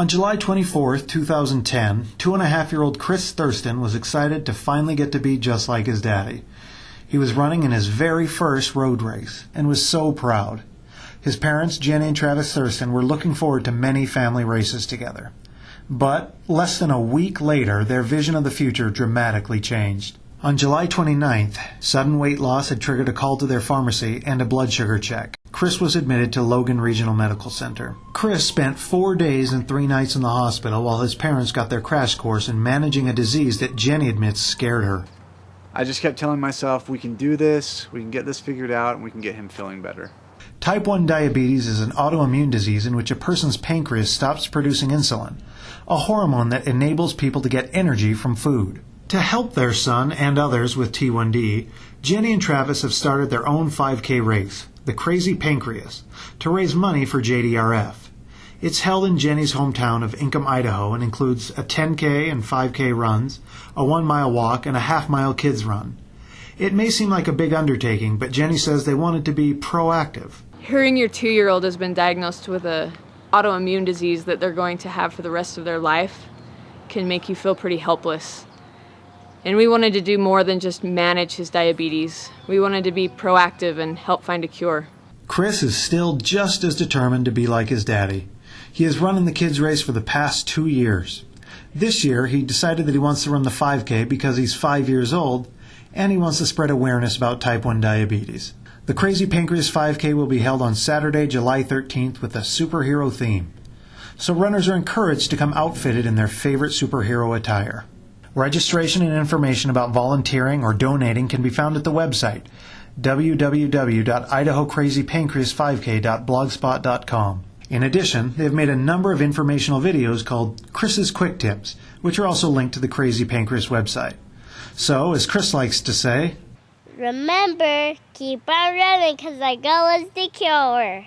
On July 24, 2010, two and a half year old Chris Thurston was excited to finally get to be just like his daddy. He was running in his very first road race and was so proud. His parents, Jenny and Travis Thurston, were looking forward to many family races together. But less than a week later, their vision of the future dramatically changed. On July 29th, sudden weight loss had triggered a call to their pharmacy and a blood sugar check. Chris was admitted to Logan Regional Medical Center. Chris spent four days and three nights in the hospital while his parents got their crash course in managing a disease that Jenny admits scared her. I just kept telling myself, we can do this, we can get this figured out, and we can get him feeling better. Type 1 diabetes is an autoimmune disease in which a person's pancreas stops producing insulin, a hormone that enables people to get energy from food. To help their son and others with T1D, Jenny and Travis have started their own 5K race, the Crazy Pancreas, to raise money for JDRF. It's held in Jenny's hometown of Inkom, Idaho, and includes a 10K and 5K runs, a one mile walk, and a half mile kids run. It may seem like a big undertaking, but Jenny says they wanted to be proactive. Hearing your two year old has been diagnosed with a autoimmune disease that they're going to have for the rest of their life can make you feel pretty helpless. And we wanted to do more than just manage his diabetes. We wanted to be proactive and help find a cure. Chris is still just as determined to be like his daddy. He has run in the kids' race for the past two years. This year, he decided that he wants to run the 5K because he's five years old and he wants to spread awareness about type 1 diabetes. The Crazy Pancreas 5K will be held on Saturday, July 13th with a superhero theme. So runners are encouraged to come outfitted in their favorite superhero attire. Registration and information about volunteering or donating can be found at the website www.idahocrazypancreas5k.blogspot.com. In addition, they have made a number of informational videos called Chris's Quick Tips, which are also linked to the Crazy Pancreas website. So, as Chris likes to say, Remember, keep on running because our goal is the cure.